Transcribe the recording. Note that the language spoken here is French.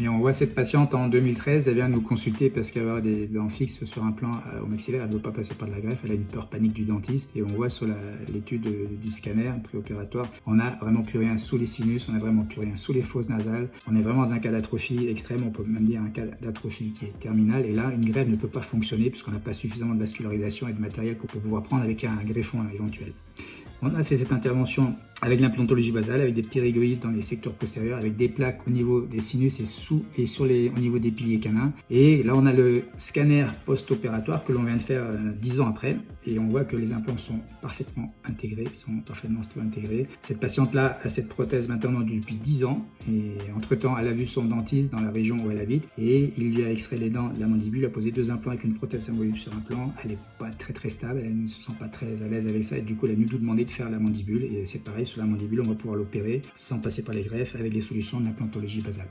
Mais on voit cette patiente en 2013, elle vient nous consulter parce qu'elle a des dents fixes sur un plan euh, au maxillaire, elle ne veut pas passer par de la greffe, elle a une peur panique du dentiste et on voit sur l'étude du scanner préopératoire, on n'a vraiment plus rien sous les sinus, on n'a vraiment plus rien sous les fosses nasales, on est vraiment dans un cas d'atrophie extrême, on peut même dire un cas d'atrophie qui est terminal et là une greffe ne peut pas fonctionner puisqu'on n'a pas suffisamment de vascularisation et de matériel pour pouvoir prendre avec un greffon éventuel. On a fait cette intervention avec l'implantologie basale, avec des petits rigoïdes dans les secteurs postérieurs, avec des plaques au niveau des sinus et, sous, et sur les, au niveau des piliers canins. Et là, on a le scanner post-opératoire que l'on vient de faire euh, dix 10 ans après. Et on voit que les implants sont parfaitement intégrés, sont parfaitement intégrés. Cette patiente-là a cette prothèse maintenant depuis 10 ans. Et entre-temps, elle a vu son dentiste dans la région où elle habite. Et il lui a extrait les dents de la mandibule, a posé deux implants avec une prothèse amovible sur un plan. Elle n'est pas très très stable, elle ne se sent pas très à l'aise avec ça. Et du coup, elle a nous demandé de faire la mandibule. Et c'est pareil, sur la mandibule, on va pouvoir l'opérer sans passer par les greffes avec les solutions d'implantologie basale.